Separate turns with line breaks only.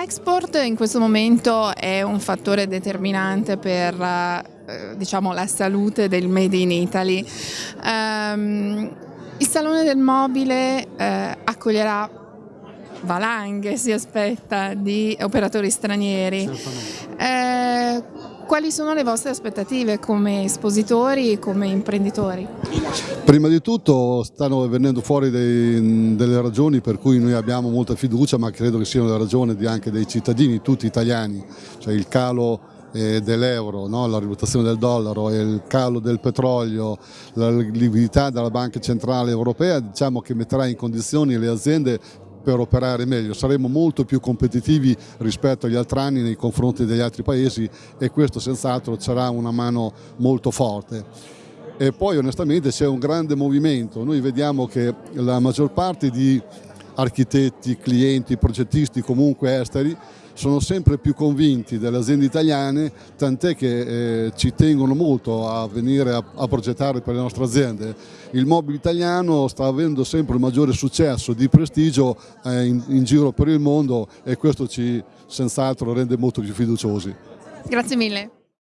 L'export in questo momento è un fattore determinante per eh, diciamo, la salute del Made in Italy. Um, il Salone del Mobile eh, accoglierà valanghe, si aspetta, di operatori stranieri. Eh, quali sono le vostre aspettative come espositori e come imprenditori?
Prima di tutto stanno venendo fuori dei, delle ragioni per cui noi abbiamo molta fiducia, ma credo che siano le ragioni anche dei cittadini, tutti italiani, cioè il calo eh, dell'euro, no? la rivalutazione del dollaro, il calo del petrolio, la liquidità della Banca Centrale Europea diciamo che metterà in condizioni le aziende per operare meglio, saremo molto più competitivi rispetto agli altri anni nei confronti degli altri paesi e questo senz'altro sarà una mano molto forte. E poi onestamente c'è un grande movimento, noi vediamo che la maggior parte di architetti, clienti, progettisti comunque esteri sono sempre più convinti delle aziende italiane, tant'è che eh, ci tengono molto a venire a, a, progettare per le nostre aziende. Il mobile italiano sta avendo sempre un maggiore successo di prestigio eh, in, in giro per il mondo e questo ci senz'altro rende molto più fiduciosi.
Grazie mille.